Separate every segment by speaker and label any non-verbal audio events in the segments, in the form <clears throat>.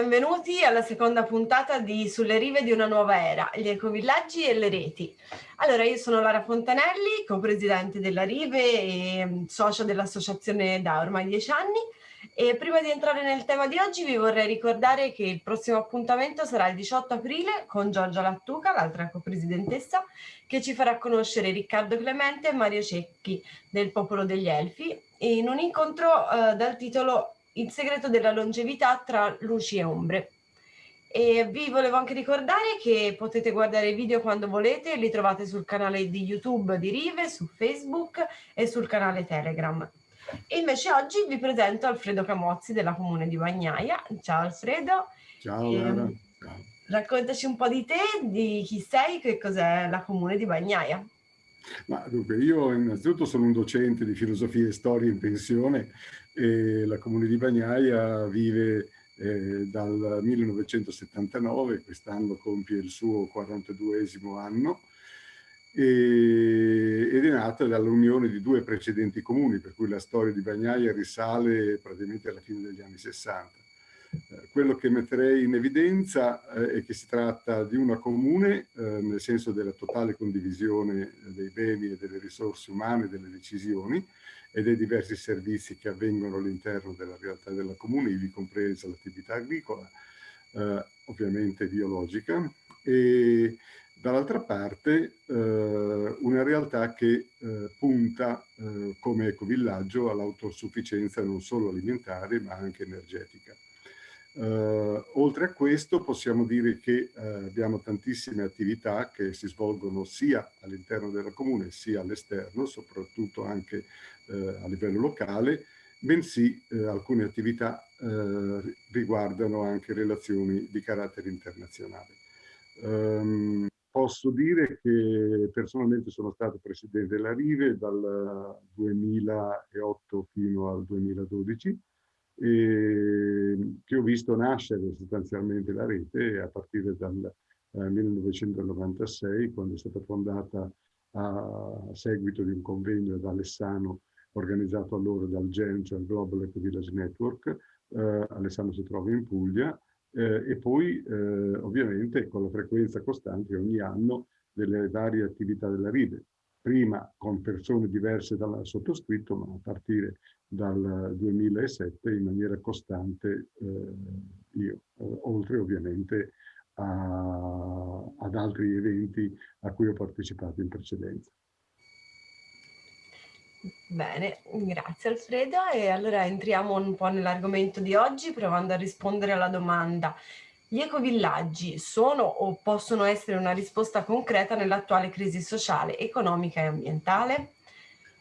Speaker 1: benvenuti alla seconda puntata di Sulle rive di una nuova era, gli ecovillaggi e le reti. Allora, io sono Lara Fontanelli, co-presidente della Rive e mm, socia dell'associazione da ormai dieci anni. E prima di entrare nel tema di oggi vi vorrei ricordare che il prossimo appuntamento sarà il 18 aprile con Giorgia Lattuca, l'altra co-presidentessa, che ci farà conoscere Riccardo Clemente e Mario Cecchi del Popolo degli Elfi in un incontro eh, dal titolo il segreto della longevità tra luci e ombre. E vi volevo anche ricordare che potete guardare i video quando volete, li trovate sul canale di YouTube di Rive, su Facebook e sul canale Telegram. E invece oggi vi presento Alfredo Camozzi della Comune di Bagnaia. Ciao Alfredo.
Speaker 2: Ciao Lara.
Speaker 1: Raccontaci un po' di te, di chi sei, che cos'è la Comune di Bagnaia.
Speaker 2: Ma dunque, io innanzitutto sono un docente di filosofia e storia in pensione e la Comune di Bagnaia vive eh, dal 1979, quest'anno compie il suo 42esimo anno, e, ed è nata dall'unione di due precedenti comuni, per cui la storia di Bagnaia risale praticamente alla fine degli anni 60. Eh, quello che metterei in evidenza eh, è che si tratta di una comune, eh, nel senso della totale condivisione dei beni e delle risorse umane, delle decisioni, e dei diversi servizi che avvengono all'interno della realtà della comune, ivi compresa l'attività agricola, ovviamente biologica, e dall'altra parte eh, una realtà che eh, punta eh, come ecovillaggio all'autosufficienza non solo alimentare ma anche energetica. Uh, oltre a questo possiamo dire che uh, abbiamo tantissime attività che si svolgono sia all'interno della comune sia all'esterno, soprattutto anche uh, a livello locale, bensì alcune attività riguardano anche relazioni di carattere internazionale. Um, posso dire che personalmente sono stato presidente della Rive dal 2008 fino al 2012 e che ho visto nascere sostanzialmente la rete a partire dal eh, 1996, quando è stata fondata a seguito di un convegno ad Alessano organizzato allora dal GEN, cioè il Global Eco Village Network. Eh, Alessano si trova in Puglia eh, e poi eh, ovviamente con la frequenza costante ogni anno delle varie attività della RIDE, prima con persone diverse dal sottoscritto, ma a partire dal 2007 in maniera costante eh, io, eh, oltre ovviamente a, ad altri eventi a cui ho partecipato in precedenza.
Speaker 1: Bene, grazie Alfredo e allora entriamo un po' nell'argomento di oggi provando a rispondere alla domanda gli ecovillaggi sono o possono essere una risposta concreta nell'attuale crisi sociale, economica e ambientale?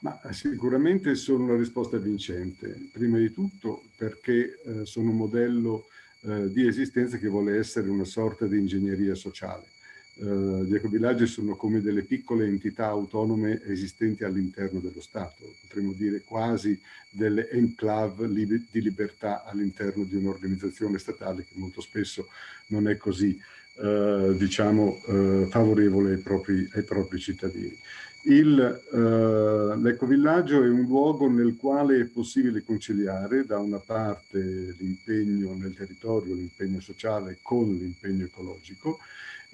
Speaker 2: Ma sicuramente sono una risposta vincente, prima di tutto perché eh, sono un modello eh, di esistenza che vuole essere una sorta di ingegneria sociale. Uh, gli ecovillaggi sono come delle piccole entità autonome esistenti all'interno dello Stato, potremmo dire quasi delle enclave li di libertà all'interno di un'organizzazione statale che molto spesso non è così, uh, diciamo, uh, favorevole ai propri, ai propri cittadini. L'ecovillaggio è un luogo nel quale è possibile conciliare da una parte l'impegno nel territorio, l'impegno sociale con l'impegno ecologico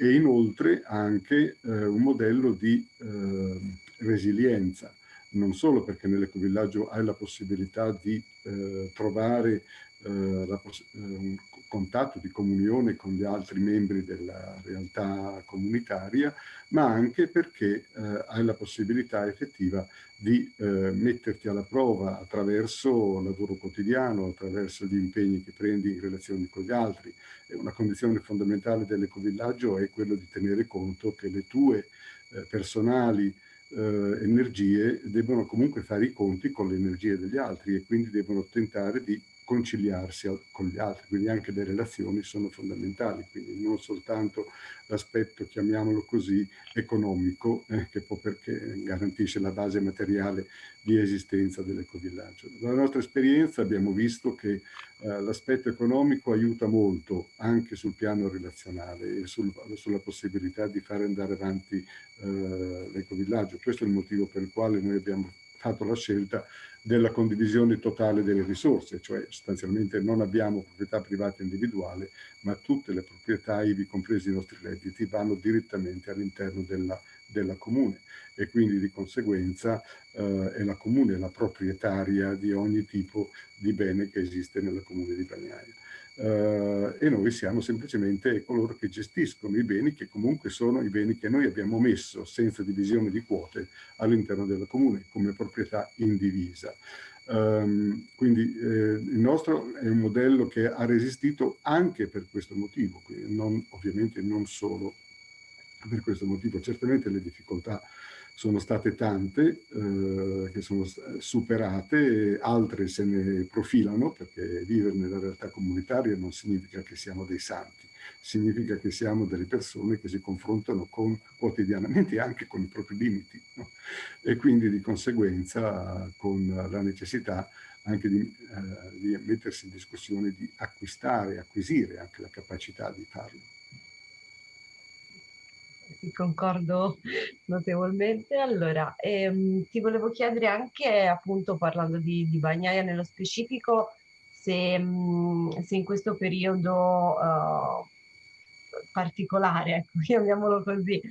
Speaker 2: e inoltre anche eh, un modello di eh, resilienza, non solo perché nell'ecovillaggio hai la possibilità di eh, trovare eh, la, eh, un contatto di comunione con gli altri membri della realtà comunitaria, ma anche perché eh, hai la possibilità effettiva di eh, metterti alla prova attraverso il lavoro quotidiano, attraverso gli impegni che prendi in relazione con gli altri. E una condizione fondamentale dell'ecovillaggio è quello di tenere conto che le tue eh, personali eh, energie devono comunque fare i conti con le energie degli altri e quindi devono tentare di conciliarsi con gli altri, quindi anche le relazioni sono fondamentali, quindi non soltanto l'aspetto, chiamiamolo così, economico, eh, che può perché garantisce la base materiale di esistenza dell'ecovillaggio. Dalla nostra esperienza abbiamo visto che eh, l'aspetto economico aiuta molto anche sul piano relazionale e sul, sulla possibilità di fare andare avanti eh, l'ecovillaggio. Questo è il motivo per il quale noi abbiamo fatto la scelta della condivisione totale delle risorse, cioè sostanzialmente non abbiamo proprietà privata individuale, ma tutte le proprietà, ivi compresi i nostri redditi, vanno direttamente all'interno della, della comune e quindi di conseguenza eh, è la comune la proprietaria di ogni tipo di bene che esiste nella comune di Bagnaia. Uh, e noi siamo semplicemente coloro che gestiscono i beni che comunque sono i beni che noi abbiamo messo senza divisione di quote all'interno della comune come proprietà indivisa. Um, quindi eh, il nostro è un modello che ha resistito anche per questo motivo, non, ovviamente non solo per questo motivo. Certamente le difficoltà sono state tante, eh, che sono superate, altre se ne profilano, perché vivere nella realtà comunitaria non significa che siamo dei santi, significa che siamo delle persone che si confrontano con, quotidianamente anche con i propri limiti no? e quindi di conseguenza con la necessità anche di, eh, di mettersi in discussione di acquistare, acquisire anche la capacità di farlo
Speaker 1: concordo notevolmente. Allora, ehm, ti volevo chiedere anche, appunto, parlando di, di Bagnaia nello specifico, se, mh, mm, se in questo periodo uh, particolare, ecco, <laughs> chiamiamolo così,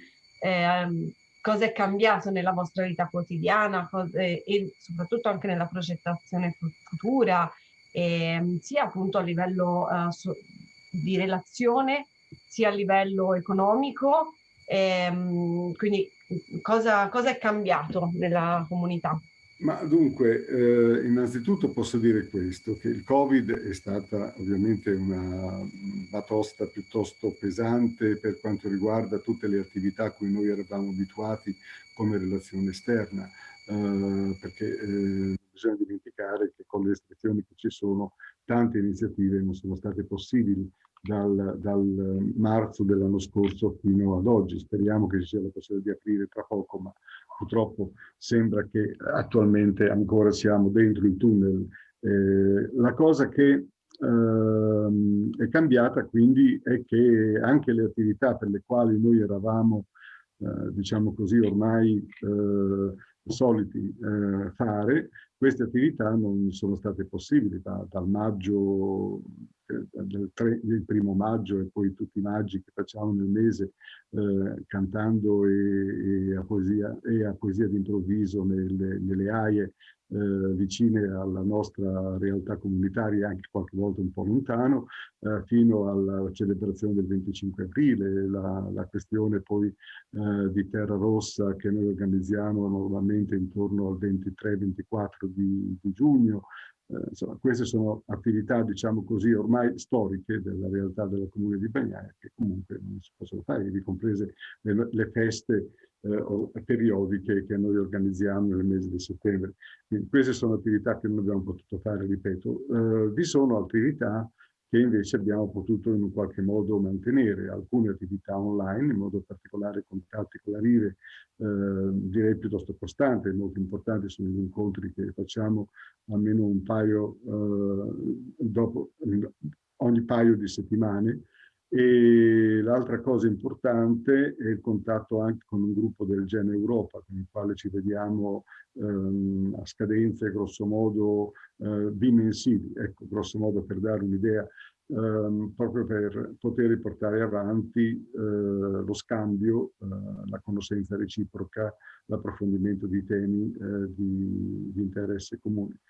Speaker 1: eh, cosa è cambiato nella vostra vita quotidiana cose, e soprattutto anche nella progettazione futura, eh, sia appunto a livello uh, so, di relazione, sia a livello economico Ehm, quindi cosa, cosa, è cambiato nella comunità?
Speaker 2: Ma dunque, eh, innanzitutto posso dire questo, che il Covid è stata ovviamente una batosta piuttosto pesante per quanto riguarda tutte le attività a cui noi eravamo abituati come relazione esterna, eh, perché eh, bisogna dimenticare che con le restrizioni che ci sono tante iniziative non sono state possibili dal, dal marzo dell'anno scorso fino ad oggi. Speriamo che ci sia la possibilità di aprire tra poco, ma purtroppo sembra che attualmente ancora siamo dentro il tunnel. Eh, la cosa che eh, è cambiata quindi è che anche le attività per le quali noi eravamo, eh, diciamo così, ormai eh, soliti eh, fare, queste attività non sono state possibili da, dal maggio del, tre, del, primo maggio e poi tutti i maggi che facciamo nel mese eh, cantando e, e, a poesia, e a poesia d'improvviso nelle, nelle aie eh, vicine alla nostra realtà comunitaria, anche qualche volta un po' lontano, eh, fino alla celebrazione del 25 aprile, la, la questione poi eh, di Terra Rossa che noi organizziamo normalmente intorno al 23-24 di, di giugno, eh, insomma, queste sono attività, diciamo così, ormai storiche della realtà del comune di Bagnaia, che comunque non si possono fare, ivi comprese le, le feste eh, periodiche che noi organizziamo nel mese di settembre. Quindi queste sono attività che non abbiamo potuto fare, ripeto. Eh, vi sono attività che invece abbiamo potuto in qualche modo mantenere, alcune attività online, in modo particolare contatti con la Rive, eh, direi piuttosto costante, molto importanti sono gli incontri che facciamo almeno un paio, eh, dopo, ogni paio di settimane, e l'altra cosa importante è il contatto anche con un gruppo del Gene Europa, con il quale ci vediamo ehm, a scadenze grosso modo eh, bimensili, ecco, grosso modo per dare un'idea, ehm, proprio per poter portare avanti eh, lo scambio, eh, la conoscenza reciproca, l'approfondimento di temi eh, di, di interesse comune.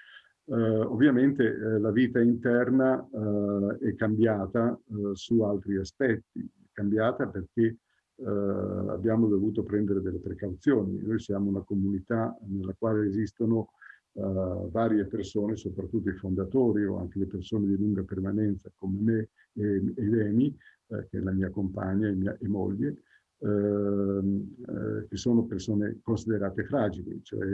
Speaker 2: Uh, ovviamente eh, la vita interna uh, è cambiata uh, su altri aspetti, è cambiata perché abbiamo dovuto prendere delle precauzioni. Noi siamo una comunità nella quale esistono varie persone, soprattutto i fondatori o anche le persone di lunga permanenza come me e, e Leni, che è la mia compagna e, mia, e moglie, ehm, che sono persone considerate fragili, cioè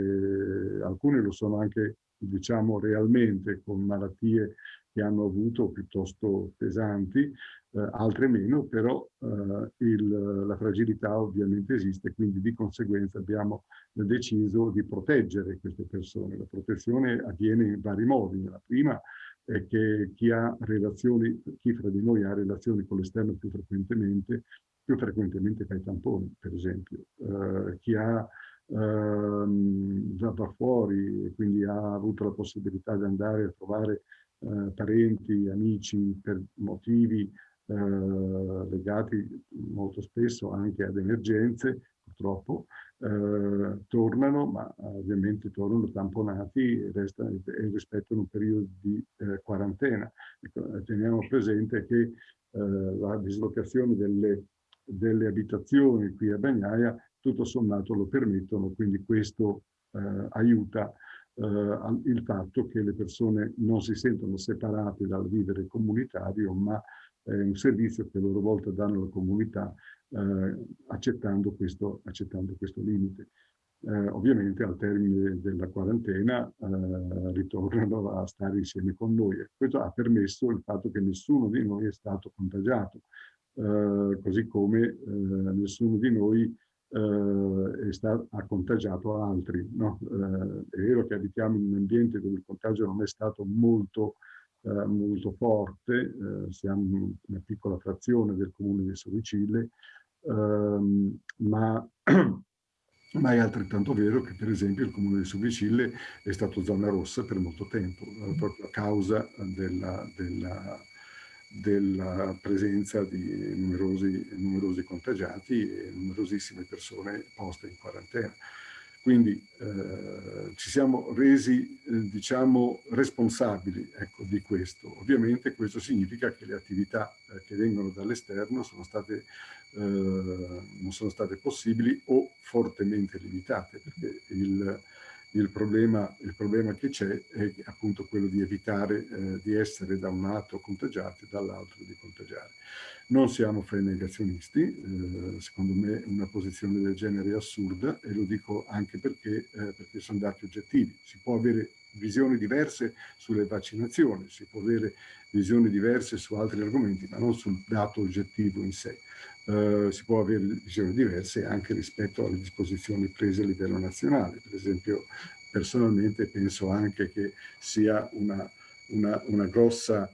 Speaker 2: alcune lo sono anche diciamo realmente con malattie che hanno avuto piuttosto pesanti, eh, altre meno, però eh, il, la fragilità ovviamente esiste, quindi di conseguenza abbiamo deciso di proteggere queste persone. La protezione avviene in vari modi. La prima è che chi ha relazioni, chi fra di noi ha relazioni con l'esterno più frequentemente, più frequentemente fa i tamponi, per esempio. Uh, chi ha ehm, già da fuori e quindi ha avuto la possibilità di andare a trovare eh, parenti, amici per motivi eh, legati molto spesso anche ad emergenze, purtroppo, eh, tornano, ma ovviamente tornano tamponati e, restano, e rispettano un periodo di eh, quarantena. Ecco, teniamo presente che eh, la dislocazione delle, delle, abitazioni qui a Bagnaia tutto sommato lo permettono, quindi questo eh, aiuta eh, il fatto che le persone non si sentono separate dal vivere comunitario, ma è un servizio che a loro volta danno alla comunità eh, accettando, questo, accettando questo limite. Eh, ovviamente al termine della quarantena eh, ritornano a stare insieme con noi. Questo ha permesso il fatto che nessuno di noi è stato contagiato, eh, così come eh, nessuno di noi eh, ha contagiato altri. No? è vero che abitiamo in un ambiente dove il contagio non è stato molto eh, molto forte, eh, siamo una piccola frazione del comune di Soricille, ehm, ma, <clears throat> ma, è altrettanto vero che per esempio il comune di Soricille è stato zona rossa per molto tempo, eh, proprio a causa della, della, della presenza di numerosi, numerosi contagiati e numerosissime persone poste in quarantena. Quindi eh, ci siamo resi, eh, diciamo, responsabili ecco, di questo. Ovviamente questo significa che le attività eh, che vengono dall'esterno eh, non sono state possibili o fortemente limitate, perché il, il problema, il problema che c'è è appunto quello di evitare eh, di essere da un lato contagiati e dall'altro di contagiare. Non siamo fra i negazionisti, eh, secondo me una posizione del genere è assurda e lo dico anche perché, eh, perché sono dati oggettivi. Si può avere visioni diverse sulle vaccinazioni, si può avere visioni diverse su altri argomenti, ma non sul dato oggettivo in sé. Uh, si può avere visioni diverse anche rispetto alle disposizioni prese a livello nazionale. Per esempio, personalmente penso anche che sia una, una, una grossa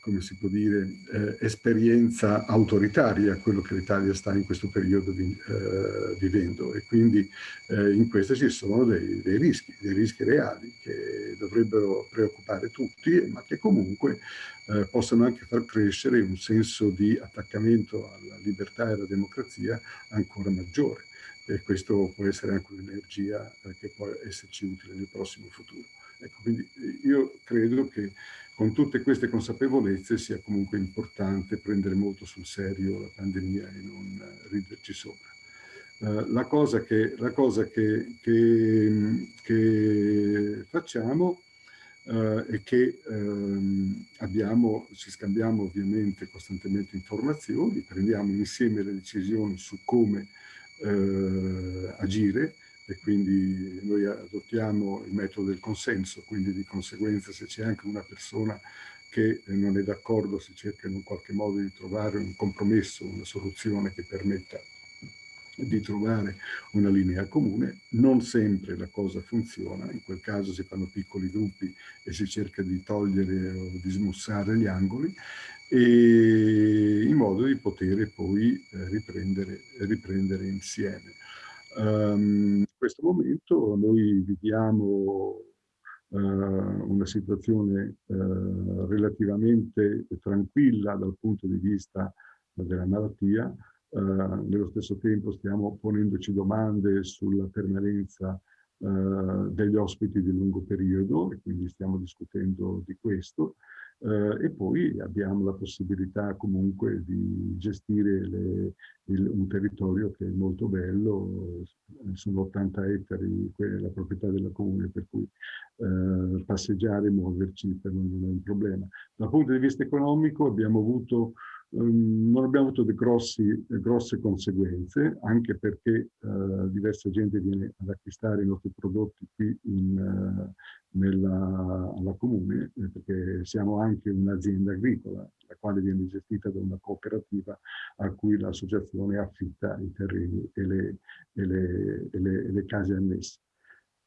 Speaker 2: come si può dire, eh, esperienza autoritaria quello che l'Italia sta in questo periodo vi, eh, vivendo e quindi eh, in questo ci sono dei, dei, rischi, dei rischi reali che dovrebbero preoccupare tutti ma che comunque eh, possono anche far crescere un senso di attaccamento alla libertà e alla democrazia ancora maggiore e questo può essere anche un'energia eh, che può esserci utile nel prossimo futuro. Ecco, quindi io credo che con tutte queste consapevolezze sia comunque importante prendere molto sul serio la pandemia e non riderci sopra. Uh, la cosa che, la cosa che, che, che facciamo uh, è che um, abbiamo, ci scambiamo ovviamente costantemente informazioni, prendiamo insieme le decisioni su come uh, agire, e quindi noi adottiamo il metodo del consenso, quindi di conseguenza se c'è anche una persona che non è d'accordo si cerca in un qualche modo di trovare un compromesso, una soluzione che permetta di trovare una linea comune. Non sempre la cosa funziona, in quel caso si fanno piccoli gruppi e si cerca di togliere o di smussare gli angoli, in modo di poter poi eh, riprendere, riprendere insieme. Um, in questo momento noi viviamo uh, una situazione uh, relativamente tranquilla dal punto di vista della malattia, uh, nello stesso tempo stiamo ponendoci domande sulla permanenza degli ospiti di lungo periodo e quindi stiamo discutendo di questo eh, e poi abbiamo la possibilità comunque di gestire le, il, un territorio che è molto bello, sono 80 ettari la proprietà della comune, per cui eh, passeggiare e muoverci per non è un problema. Dal punto di vista economico abbiamo avuto Um, non abbiamo avuto grossi, grosse conseguenze, anche perché uh, diversa gente viene ad acquistare i nostri prodotti qui in, uh, nella, alla comune, eh, perché siamo anche un'azienda agricola, la quale viene gestita da una cooperativa a cui l'associazione affitta i terreni e le, e le, e le, e le case annesse.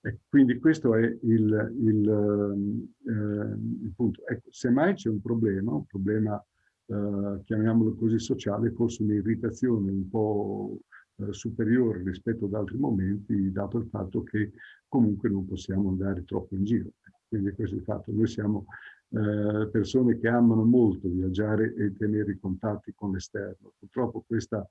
Speaker 2: E quindi questo è il, il, eh, il punto. Ecco, semmai c'è un problema, un problema, eh, chiamiamolo così, sociale, forse un'irritazione un po' eh, superiore rispetto ad altri momenti, dato il fatto che comunque non possiamo andare troppo in giro. Quindi questo è il fatto. Noi siamo eh, persone che amano molto viaggiare e tenere i contatti con l'esterno. Purtroppo questa,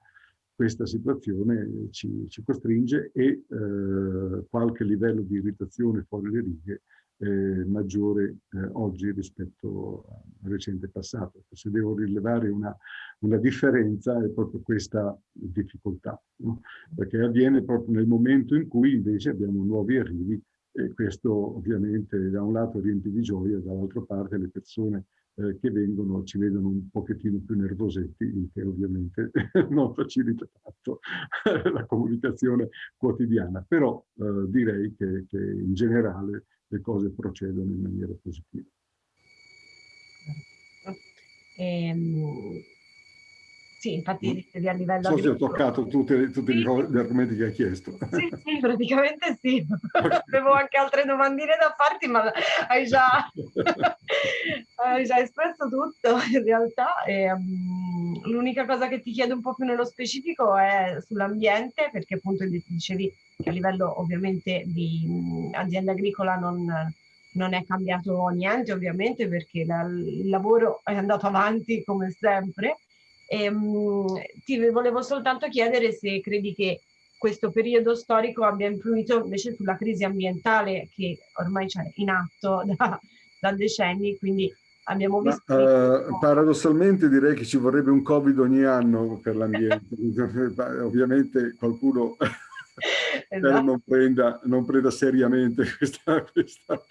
Speaker 2: questa situazione ci, ci, costringe e eh, qualche livello di irritazione fuori le righe eh, maggiore eh, oggi rispetto al recente passato. Se devo rilevare una, una differenza è proprio questa difficoltà, no? perché avviene proprio nel momento in cui invece abbiamo nuovi arrivi e questo ovviamente da un lato riempie di gioia, dall'altra parte le persone eh, che vengono ci vedono un pochettino più nervosetti, il che ovviamente <laughs> non facilita tanto <laughs> la comunicazione quotidiana. Però eh, direi che, che in generale le cose procedono in maniera positiva.
Speaker 1: Ehm, sì, infatti mm. a livello...
Speaker 2: So se ho toccato tutti, tutti sì. gli argomenti che hai chiesto.
Speaker 1: Sì, sì, praticamente sì. <laughs> Avevo anche altre domandine da farti, ma hai già, <laughs> hai già espresso tutto in realtà. Um, L'unica cosa che ti chiedo un po' più nello specifico è sull'ambiente, perché appunto dicevi che a livello ovviamente di um, azienda agricola non, non è cambiato niente ovviamente perché la, il lavoro è andato avanti come sempre e, um, ti volevo soltanto chiedere se credi che questo periodo storico abbia influito invece sulla crisi ambientale che ormai c'è in atto da, da decenni, quindi abbiamo visto...
Speaker 2: Ma, uh, paradossalmente direi che ci vorrebbe un Covid ogni anno per l'ambiente, <laughs> ovviamente qualcuno <laughs> esatto. non, prenda, non, prenda, seriamente <laughs> questa, questa.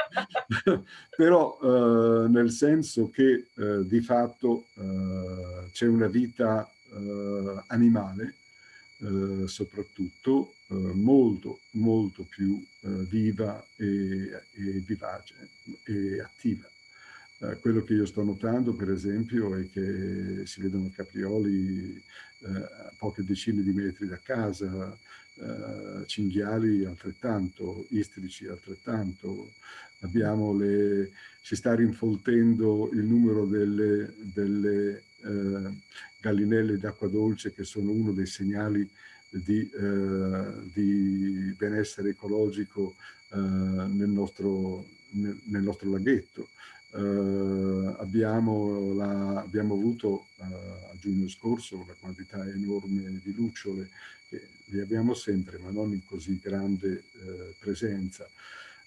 Speaker 2: <laughs> però eh, nel senso che eh, di fatto eh, c'è una vita eh, animale eh, soprattutto eh, molto molto più viva e, e, vivace e attiva. quello che io sto notando per esempio è che si vedono caprioli a poche decine di metri da casa, eh, cinghiali altrettanto, istrici altrettanto, le, si sta rinfoltendo il numero delle, delle eh, gallinelle d'acqua dolce che sono uno dei segnali di, eh, di benessere ecologico eh, nel nostro, nel, nel, nostro laghetto. Uh, abbiamo, la, abbiamo, avuto uh, a giugno scorso una quantità enorme di lucciole che li abbiamo sempre, ma non in così grande eh, presenza.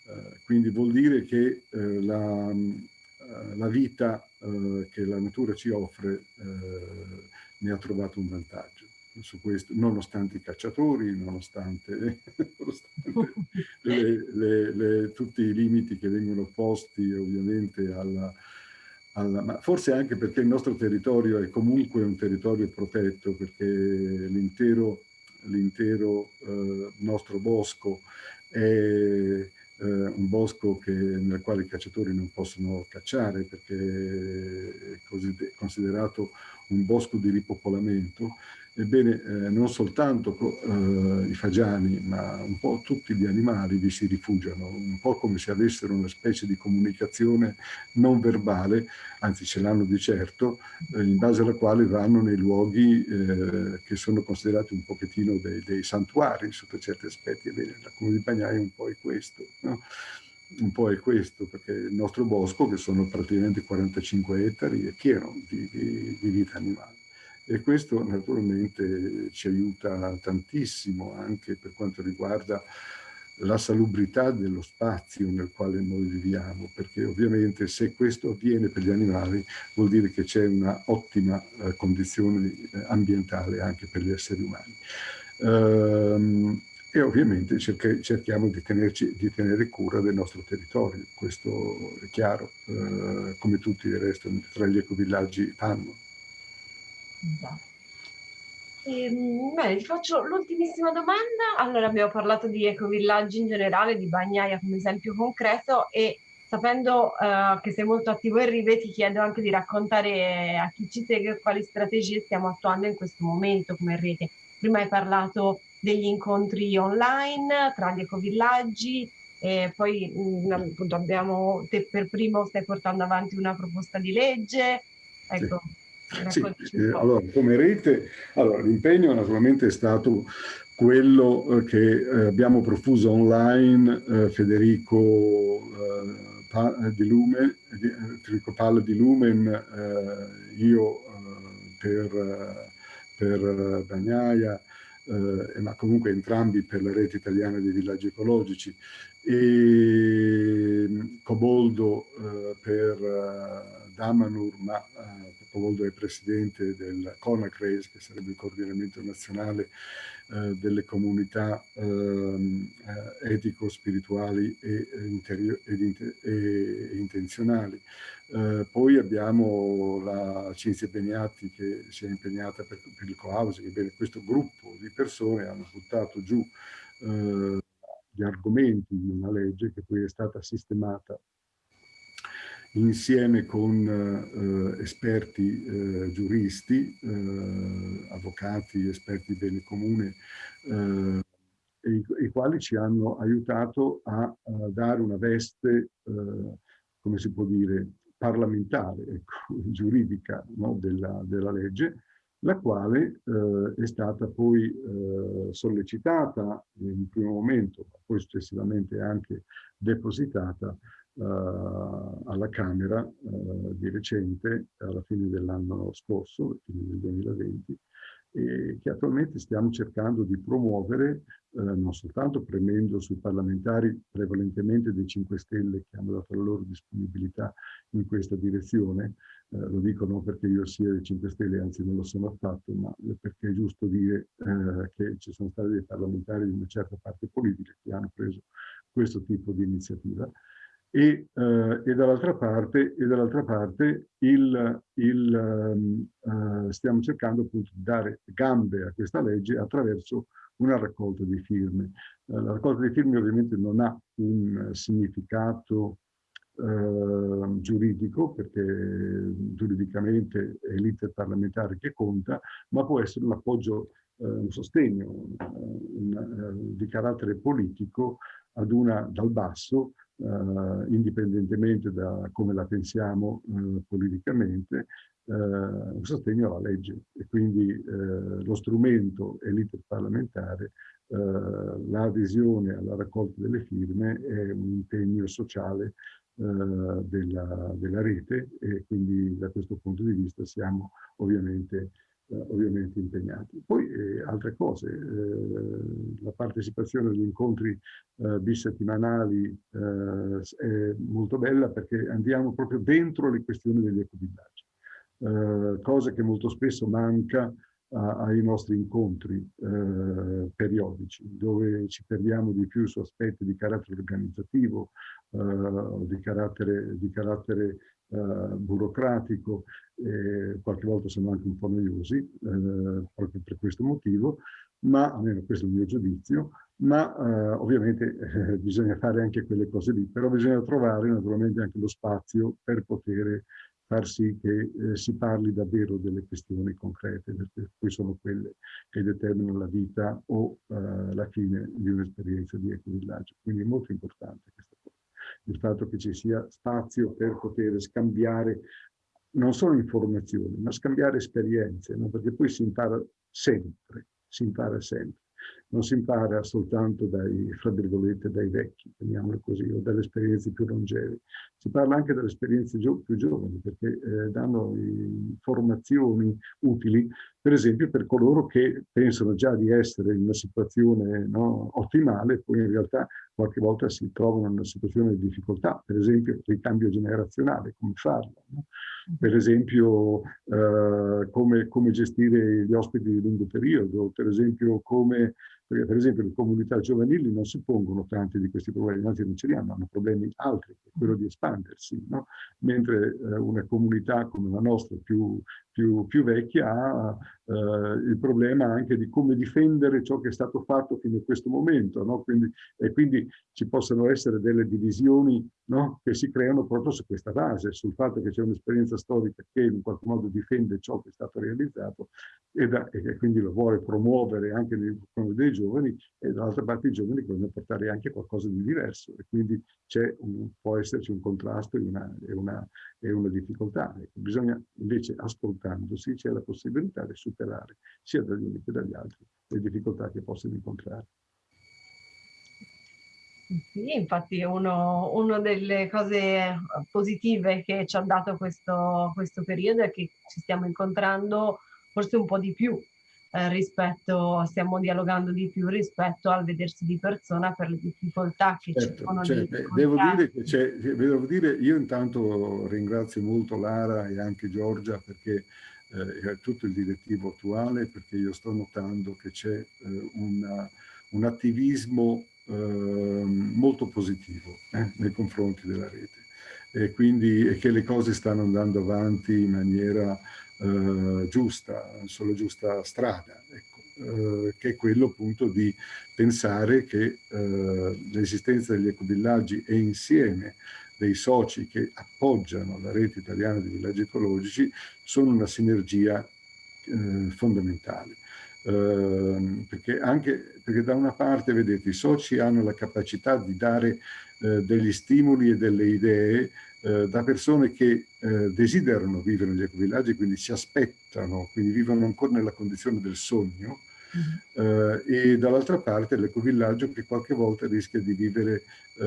Speaker 2: Eh, quindi vuol dire che eh, la, eh, la, vita eh, che la natura ci offre eh, ne ha trovato un vantaggio. Su questo, nonostante i cacciatori, nonostante, <laughs> nonostante le, le, le, tutti i limiti che vengono posti ovviamente alla, alla, ma forse anche perché il nostro territorio è comunque un territorio protetto, perché l'intero eh, nostro bosco è eh, un bosco che, nel quale i cacciatori non possono cacciare perché è considerato un bosco di ripopolamento Ebbene, eh, non soltanto eh, i fagiani, ma un po' tutti gli animali vi si rifugiano, un po' come se avessero una specie di comunicazione non verbale, anzi ce l'hanno di certo, eh, in base alla quale vanno nei luoghi eh, che sono considerati un pochettino dei, dei, santuari sotto certi aspetti. Ebbene, la Comune di Bagnaia un po' è questo. No? Un po' è questo, perché il nostro bosco, che sono praticamente 45 ettari, è pieno di, di, di vita animale e questo naturalmente ci aiuta tantissimo anche per quanto riguarda la salubrità dello spazio nel quale noi viviamo, perché ovviamente se questo avviene per gli animali vuol dire che c'è una ottima eh, condizione eh, ambientale anche per gli esseri umani. Ehm, e ovviamente cerchiamo di, tenerci, di, tenere cura del nostro territorio, questo è chiaro, eh, come tutti il resto tra gli ecovillaggi fanno.
Speaker 1: Ehm, bene, ti faccio l'ultimissima domanda. Allora, abbiamo parlato di ecovillaggi in generale, di Bagnaia come esempio concreto e sapendo uh, che sei molto attivo in Rive, ti chiedo anche di raccontare a chi ci segue quali strategie stiamo attuando in questo momento come rete. Prima hai parlato degli incontri online tra gli ecovillaggi, e poi mh, mm, appunto abbiamo, te per primo stai portando avanti una proposta di legge. Ecco.
Speaker 2: Sì. Sì, eh, allora, come rete, allora, l'impegno naturalmente è stato quello eh, che eh, abbiamo profuso online eh, Federico, di Lumen, Federico Palla di Lumen, io per, per Bagnaia, ma comunque entrambi per la rete italiana dei villaggi ecologici. E Coboldo per Damanur, ma Coboldo è presidente del CONACRES, che sarebbe il coordinamento nazionale eh, delle comunità ehm, eh, etico-spirituali e, e, e, intenzionali. Eh, poi abbiamo la Cinzia Beniatti che si è impegnata per, per il co-housing, questo gruppo di persone hanno buttato giù eh, gli argomenti di una legge che poi è stata sistemata insieme con eh, esperti eh, giuristi, eh, avvocati, esperti di bene comune, eh, i, i, quali ci hanno aiutato a, a dare una veste, eh, come si può dire, parlamentare, ecco, <laughs> giuridica no, della, della, legge, la quale eh, è stata poi sollecitata in primo momento, ma poi successivamente anche depositata uh, alla Camera uh, di recente, alla fine dell'anno scorso, fine del 2020, e che attualmente stiamo cercando di promuovere, eh, non soltanto premendo sui parlamentari prevalentemente dei 5 Stelle che hanno dato la loro disponibilità in questa direzione, eh, lo dico non perché io sia dei 5 Stelle, anzi non lo sono affatto, ma perché è giusto dire eh, che ci sono stati dei parlamentari di una certa parte politica che hanno preso questo tipo di iniziativa, e, eh, e dall'altra parte, dall parte il, il, uh, stiamo cercando appunto di dare gambe a questa legge attraverso una raccolta di firme. Uh, la raccolta di firme ovviamente non ha un significato uh, giuridico perché giuridicamente è l'iter parlamentare che conta, ma può essere un appoggio, un sostegno un, di carattere politico ad una, dal basso eh, indipendentemente da come la pensiamo eh, politicamente, eh, un sostegno alla legge. E quindi eh, lo strumento e l'iter parlamentare, eh, l'adesione alla raccolta delle firme è un impegno sociale della, della, rete e quindi da questo punto di vista siamo ovviamente ovviamente impegnati. Poi eh, altre cose, eh, la partecipazione agli incontri eh, bisettimanali eh, è molto bella perché andiamo proprio dentro le questioni degli ecovillaggi, eh, cosa che molto spesso manca ai nostri incontri eh, periodici, dove ci perdiamo di più su aspetti di carattere organizzativo, eh, di carattere, di carattere eh, burocratico, e qualche volta sono anche un po' noiosi, eh, proprio per questo motivo, ma almeno questo è il mio giudizio, ma eh, ovviamente eh, bisogna fare anche quelle cose lì, però bisogna trovare naturalmente anche lo spazio per poter far sì che eh, si parli davvero delle questioni concrete, perché poi sono quelle che determinano la vita o eh, la fine di un'esperienza di ecovillaggio. Quindi è molto importante questa cosa, il fatto che ci sia spazio per poter scambiare non solo informazioni, ma scambiare esperienze, no? perché poi si impara sempre, si impara sempre non si impara soltanto dai, fra virgolette, dai vecchi, chiamiamolo così, o dalle esperienze più longeve. Si parla anche delle esperienze più giovani, perché eh, danno informazioni utili, per esempio per coloro che pensano già di essere in una situazione no, ottimale, poi in realtà qualche volta si trovano in una situazione di difficoltà, per esempio il ricambio generazionale, come farlo, no? per esempio eh, come, come gestire gli ospiti di lungo periodo, per esempio come per esempio le comunità giovanili non si pongono tanti di questi problemi, anzi non ce li hanno, hanno problemi altri, quello di espandersi, no? mentre eh, una comunità come la nostra più, più, più vecchia ha eh, il problema anche di come difendere ciò che è stato fatto fino a questo momento, no? quindi, e quindi ci possono essere delle divisioni no? che si creano proprio su questa base, sul fatto che c'è un'esperienza storica che in qualche modo difende ciò che è stato realizzato e, da, e quindi lo vuole promuovere anche nei confronti dei giovani e dall'altra parte i giovani vogliono portare anche qualcosa di diverso e quindi un, può esserci un contrasto e una, e una, e una difficoltà. Ecco, bisogna invece ascoltare aiutandosi c'è la possibilità di superare sia dagli uni che dagli altri le difficoltà che possono incontrare.
Speaker 1: Sì, infatti una delle cose positive che ci ha dato questo, questo periodo è che ci stiamo incontrando forse un po' di più eh, rispetto, stiamo dialogando di più rispetto al vedersi di persona per le difficoltà che certo, ci sono.
Speaker 2: Certo. Di devo dire che c'è, devo dire, io intanto ringrazio molto Lara e anche Giorgia perché eh, tutto il direttivo attuale, perché io sto notando che c'è eh, un attivismo eh, molto positivo eh, nei confronti della rete e quindi e che le cose stanno andando avanti in maniera eh, giusta, sulla giusta strada, ecco, eh, che è quello appunto di pensare che eh, l'esistenza degli ecovillaggi e insieme dei soci che appoggiano la rete italiana di villaggi ecologici sono una sinergia eh, fondamentale. Uh, perché, anche, perché da una parte, vedete, i soci hanno la capacità di dare uh, degli stimoli e delle idee uh, da persone che desiderano vivere negli ecovillaggi, quindi si aspettano, quindi vivono ancora nella condizione del sogno, Uh, e dall'altra parte l'ecovillaggio che qualche volta rischia di vivere uh,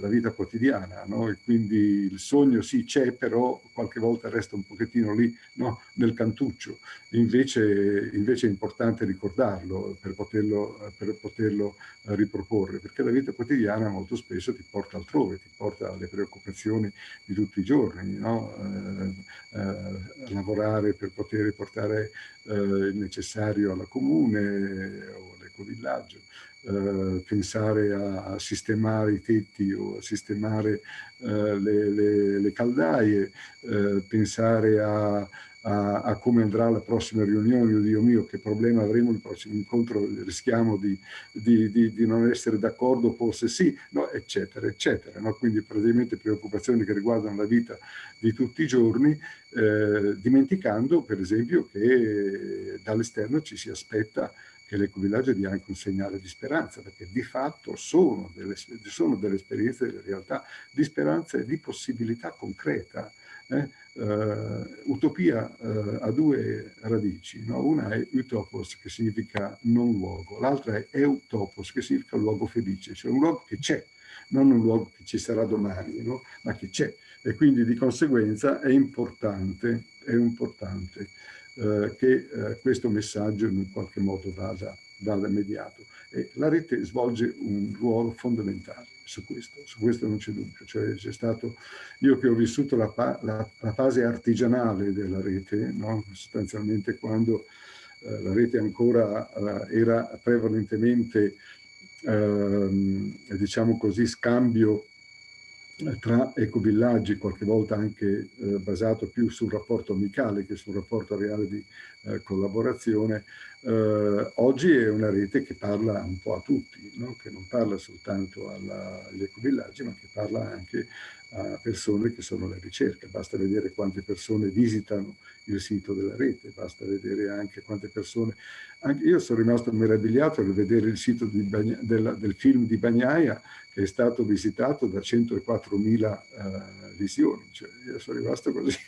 Speaker 2: la vita quotidiana, no? e quindi il sogno sì c'è, però qualche volta resta un pochettino lì no? nel cantuccio, invece, invece, è importante ricordarlo per poterlo, per poterlo uh, riproporre, perché la vita quotidiana molto spesso ti porta altrove, ti porta alle preoccupazioni di tutti i giorni, no? lavorare per poter portare il necessario alla comunità, comune o l'ecovillaggio, eh, pensare a, a, sistemare i tetti o a sistemare eh, le, le, le, caldaie, eh, pensare a, a, a, come andrà la prossima riunione, Dio mio, che problema avremo il prossimo incontro, rischiamo di, di, di, di non essere d'accordo, forse sì, no, eccetera, eccetera. No? Quindi praticamente preoccupazioni che riguardano la vita di tutti i giorni, eh, dimenticando per esempio che dall'esterno ci si aspetta che l'ecovillaggio dia anche un segnale di speranza, perché di fatto sono delle, sono delle esperienze, delle realtà di speranza e di possibilità concreta. Eh? Uh, utopia uh, ha due radici, no? una è utopos che significa non luogo, l'altra è eutopos che significa luogo felice, cioè un luogo che c'è, non un luogo che ci sarà domani, no? ma che c'è e quindi di conseguenza è importante, è importante uh, che questo messaggio in qualche modo vada, vada mediato e la rete svolge un ruolo fondamentale su questo, su questo non c'è dubbio, cioè stato, io che ho vissuto la, la, la fase artigianale della rete, no? sostanzialmente quando eh, la rete ancora eh, era prevalentemente, eh, diciamo così, scambio tra ecovillaggi, qualche volta anche eh, basato più sul rapporto amicale che sul rapporto reale di eh, collaborazione, eh, oggi è una rete che parla un po' a tutti, no? che non parla soltanto alla, agli ecovillaggi, ma che parla anche a persone che sono alla ricerca. Basta vedere quante persone visitano il sito della rete, basta vedere anche quante persone... Anche io sono rimasto meravigliato nel vedere il sito Bagna, del, del, film di Bagnaia che è stato visitato da 104.000 uh, eh, visioni. Cioè, io sono rimasto così,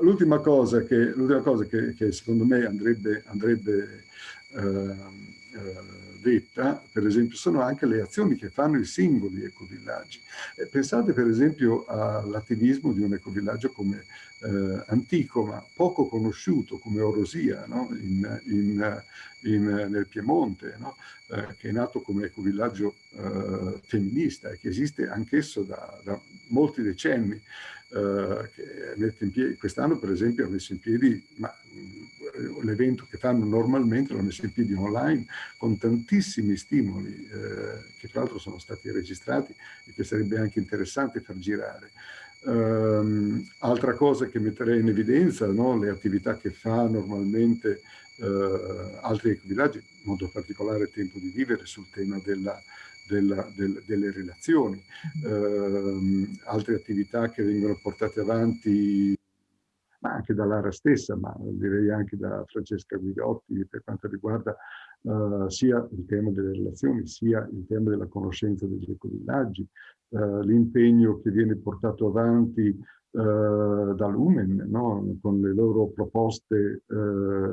Speaker 2: l'ultima cosa, che, cosa che, che, secondo me andrebbe, andrebbe uh, uh, detta, per esempio, sono anche le azioni che fanno i singoli ecovillaggi. Eh, pensate per esempio all'attivismo di un ecovillaggio come eh, antico, ma poco conosciuto, come Orosia, no? in, in, in, nel Piemonte, no? eh, che è nato come ecovillaggio eh, femminista e che esiste anch'esso da, da, molti decenni. Eh, quest'anno, per esempio, ha messo in piedi, l'evento che fanno normalmente l'hanno messo in piedi online con tantissimi stimoli eh, che tra l'altro sono stati registrati e che sarebbe anche interessante far girare. Um, altra cosa che metterei in evidenza, no? le attività che fa normalmente uh, altri ecovillaggi, in modo particolare Tempo di Vivere sul tema della, della, del, delle relazioni, uh, altre attività che vengono portate avanti ma anche da Lara stessa, ma direi anche da Francesca Guidotti per quanto riguarda uh, sia il tema delle relazioni, sia il tema della conoscenza degli ecovillaggi, uh, l'impegno che viene portato avanti uh, da Lumen, no? con le loro proposte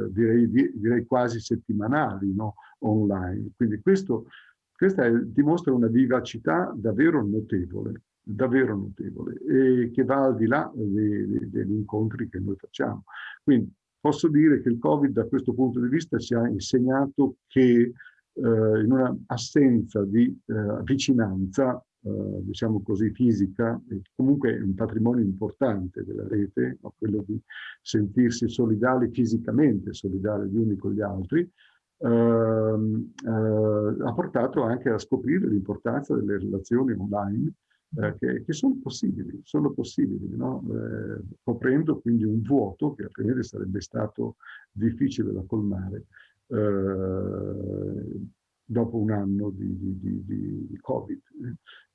Speaker 2: direi, direi, quasi settimanali no? online. Quindi questo, questa è, dimostra una vivacità davvero notevole davvero notevole e che va al di là degli incontri che noi facciamo. Quindi posso dire che il Covid da questo punto di vista ci ha insegnato che eh, in una assenza di eh, vicinanza, eh, diciamo così, fisica, comunque è un patrimonio importante della rete, no? quello di sentirsi solidali fisicamente, solidali gli uni con gli altri, ha portato anche a scoprire l'importanza delle relazioni online eh, che, che, sono possibili, sono possibili, no? eh, coprendo quindi un vuoto che altrimenti sarebbe stato difficile da colmare eh, dopo un anno di, di, di, di Covid.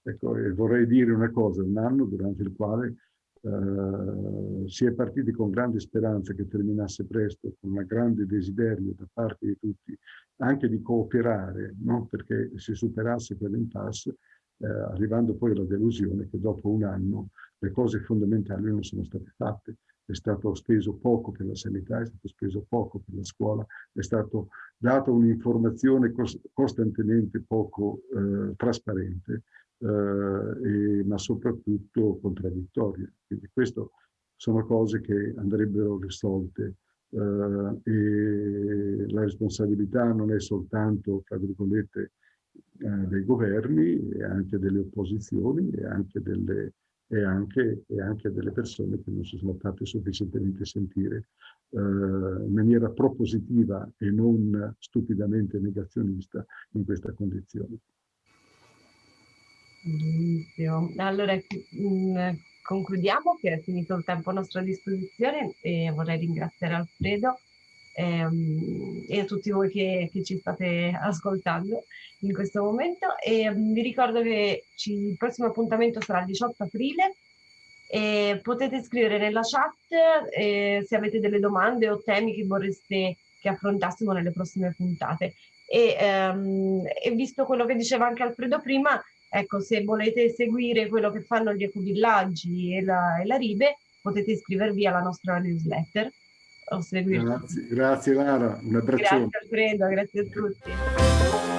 Speaker 2: Ecco, e vorrei dire una cosa, un anno durante il quale Uh, si è partiti con grande speranza che terminasse presto, con un grande desiderio da parte di tutti anche di cooperare, no? perché si superasse quell'impasse, eh, arrivando poi alla delusione che dopo un anno le cose fondamentali non sono state fatte. È stato speso poco per la sanità, è stato speso poco per la scuola, è stato data un'informazione costantemente poco eh, trasparente, eh, e, ma soprattutto contraddittoria. Quindi queste sono cose che andrebbero risolte Uh, e la responsabilità non è soltanto, tra virgolette, eh, dei governi e anche delle opposizioni e anche delle, e anche, e anche delle persone che non si sono fatte sufficientemente sentire eh, in maniera propositiva e non stupidamente negazionista in questa condizione.
Speaker 1: Benissimo. Allora, mm, concludiamo che è finito il tempo a nostra disposizione e vorrei ringraziare Alfredo ehm, e a tutti voi che, che, ci state ascoltando in questo momento. E um, vi ricordo che ci, il prossimo appuntamento sarà il 18 aprile e potete scrivere nella chat eh, se avete delle domande o temi che vorreste che affrontassimo nelle prossime puntate. E, um, e visto quello che diceva anche Alfredo prima, ecco, se volete seguire quello che fanno gli ecovillaggi e la, e la Ribe, potete iscrivervi alla nostra newsletter
Speaker 2: o seguirci. Grazie, grazie Lara, un abbraccio.
Speaker 1: Grazie Alfredo, grazie a tutti.